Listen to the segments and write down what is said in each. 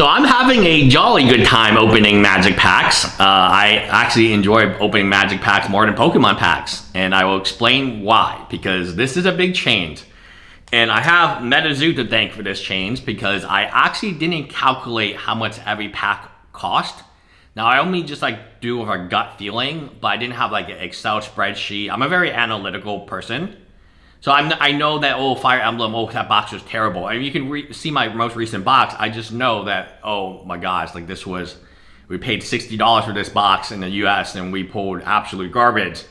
So I'm having a jolly good time opening magic packs. Uh, I actually enjoy opening magic packs more than Pokemon packs. And I will explain why. Because this is a big change. And I have MetaZoo to thank for this change because I actually didn't calculate how much every pack cost. Now I only just like do with a gut feeling, but I didn't have like an Excel spreadsheet. I'm a very analytical person. So I'm, I know that, oh, Fire Emblem, oh, that box was terrible. I mean, you can see my most recent box. I just know that, oh my gosh, like this was, we paid $60 for this box in the US and we pulled absolute garbage.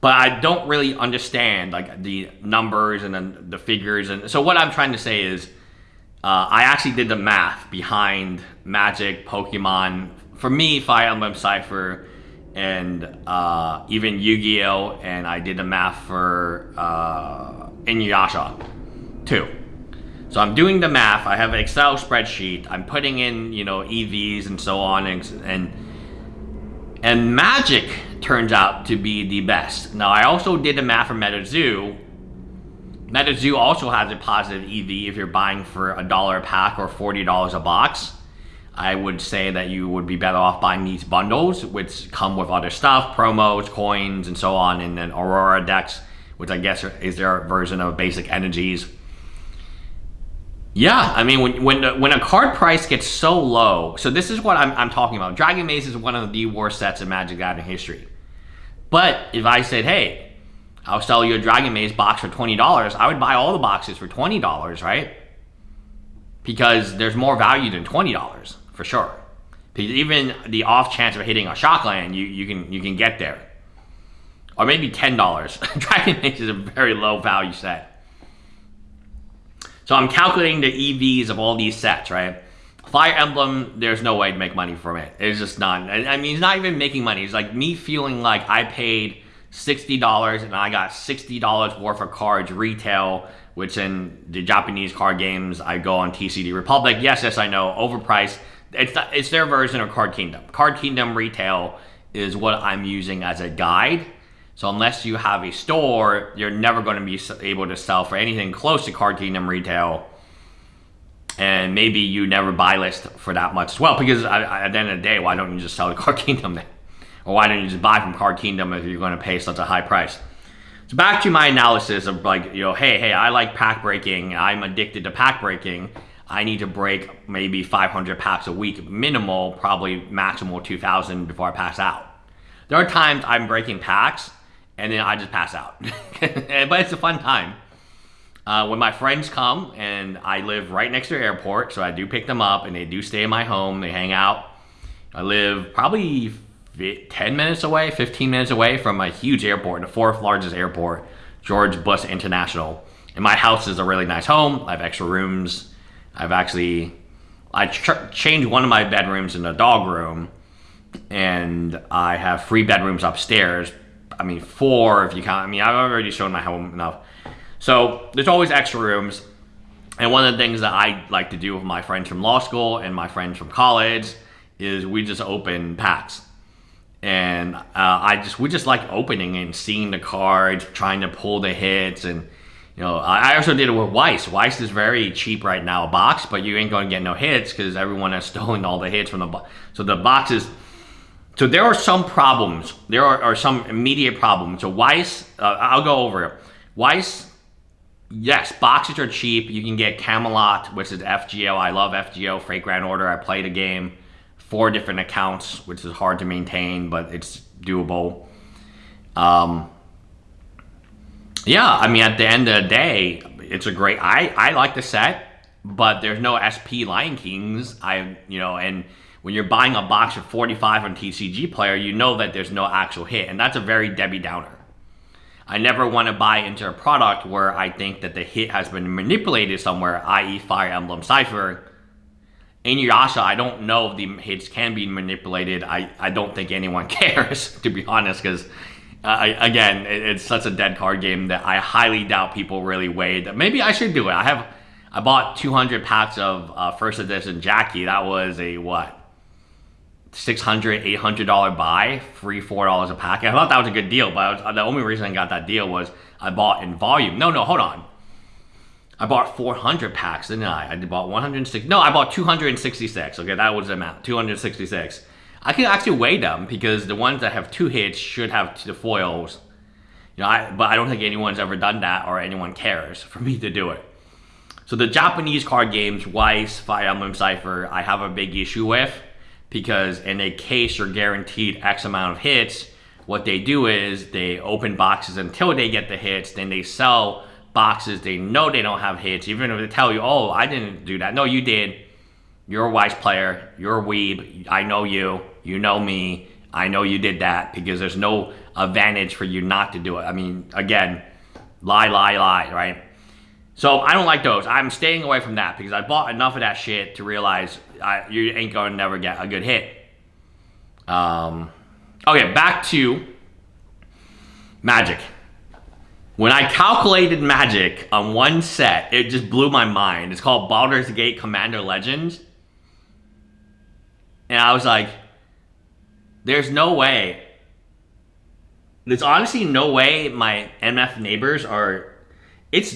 But I don't really understand like the numbers and then the figures. And so what I'm trying to say is, uh, I actually did the math behind Magic, Pokemon. For me, Fire Emblem Cypher, and uh, even Yu-Gi-Oh! and I did the math for uh, Inuyasha too. So I'm doing the math. I have an Excel spreadsheet. I'm putting in, you know, EVs and so on, and and, and Magic turns out to be the best. Now I also did the math for MetaZoo. MetaZoo also has a positive EV if you're buying for a dollar a pack or forty dollars a box. I would say that you would be better off buying these bundles, which come with other stuff, promos, coins, and so on, and then Aurora decks, which I guess is their version of basic energies. Yeah, I mean, when when, when a card price gets so low, so this is what I'm, I'm talking about. Dragon Maze is one of the worst sets in Magic Gathering history. But if I said, hey, I'll sell you a Dragon Maze box for $20, I would buy all the boxes for $20, right? Because there's more value than $20 for sure. Because even the off chance of hitting a shockland, you, you can you can get there. Or maybe ten dollars. Dragon Maze is a very low value set. So I'm calculating the EVs of all these sets, right? Fire Emblem, there's no way to make money from it. It's just not. I mean, it's not even making money. It's like me feeling like I paid $60 and I got $60 worth of cards retail, which in the Japanese card games, I go on TCG Republic. Yes, yes, I know, overpriced it's it's their version of Card Kingdom. Card Kingdom retail is what I'm using as a guide. So unless you have a store, you're never going to be able to sell for anything close to Card Kingdom retail. And maybe you never buy list for that much as well. Because at the end of the day, why don't you just sell the Card Kingdom then? Or why don't you just buy from Card Kingdom if you're going to pay such a high price? So back to my analysis of like, you know, hey, hey, I like pack breaking. I'm addicted to pack breaking I need to break maybe 500 packs a week, minimal, probably maximal 2,000 before I pass out. There are times I'm breaking packs and then I just pass out. but it's a fun time. Uh, when my friends come and I live right next to the airport, so I do pick them up and they do stay in my home, they hang out. I live probably 10 minutes away, 15 minutes away from a huge airport, the fourth largest airport, George Bush International. And my house is a really nice home. I have extra rooms I've actually I changed one of my bedrooms in a dog room, and I have three bedrooms upstairs. I mean, four if you count. I mean, I've already shown my home enough. So there's always extra rooms. And one of the things that I like to do with my friends from law school and my friends from college is we just open packs. And uh, I just we just like opening and seeing the cards, trying to pull the hits and know, I also did it with Weiss. Weiss is very cheap right now, a box, but you ain't going to get no hits because everyone has stolen all the hits from the box. So the boxes, so there are some problems. There are, are some immediate problems. So Weiss, uh, I'll go over it. Weiss, yes, boxes are cheap. You can get Camelot, which is FGO. I love FGO, Fate Grand Order. I played a game, four different accounts, which is hard to maintain, but it's doable. Um, yeah, I mean, at the end of the day, it's a great. I I like the set, but there's no SP Lion Kings. I you know, and when you're buying a box of 45 on TCG Player, you know that there's no actual hit, and that's a very Debbie Downer. I never want to buy into a product where I think that the hit has been manipulated somewhere, i.e. Fire Emblem Cypher. Inuyasha, I don't know if the hits can be manipulated. I, I don't think anyone cares, to be honest, because uh, again, it, it's such a dead card game that I highly doubt people really weighed. That maybe I should do it. I have, I bought 200 packs of uh, first edition Jackie. That was a what? 600 $800 buy, free $4 a pack. I thought that was a good deal, but was, the only reason I got that deal was I bought in volume. No, no, hold on. I bought 400 packs, didn't I? I bought 160. No, I bought 266. Okay, that was the amount. 266. I can actually weigh them because the ones that have two hits should have the foils. You know, I, but I don't think anyone's ever done that or anyone cares for me to do it. So the Japanese card games, Weiss, Fire Emblem Cypher, I have a big issue with because in a case you're guaranteed X amount of hits, what they do is they open boxes until they get the hits, then they sell boxes they know they don't have hits, even if they tell you, oh, I didn't do that. No, you did. You're a Weiss player. You're a weeb. I know you. You know me. I know you did that because there's no advantage for you not to do it. I mean, again, lie, lie, lie, right? So I don't like those. I'm staying away from that because I bought enough of that shit to realize I, you ain't gonna never get a good hit. Um, okay, back to Magic. When I calculated Magic on one set, it just blew my mind. It's called Baldur's Gate Commander Legends. And I was like, there's no way. There's honestly no way my MF neighbors are. It's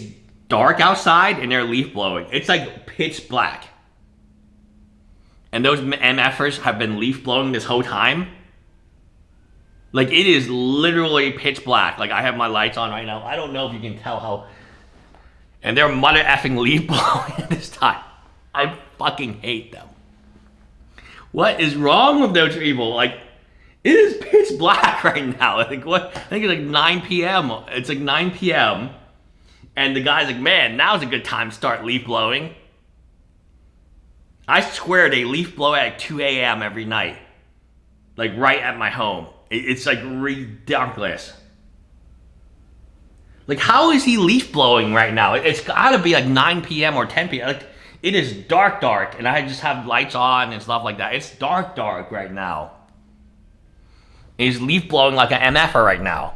dark outside and they're leaf blowing. It's like pitch black. And those MFers have been leaf blowing this whole time. Like it is literally pitch black. Like I have my lights on right now. I don't know if you can tell how. And they're mother effing leaf blowing this time. I fucking hate them. What is wrong with those people? Like, it is pitch black right now. I think what I think it's like 9 p.m. It's like 9 p.m. And the guy's like, man, now's a good time to start leaf blowing. I swear they leaf blow at 2 a.m. every night. Like right at my home. It's like ridiculous. Like, how is he leaf blowing right now? It's gotta be like 9 p.m. or 10 p.m. Like, it is dark, dark, and I just have lights on and stuff like that. It's dark, dark right now. He's leaf blowing like an MFer right now.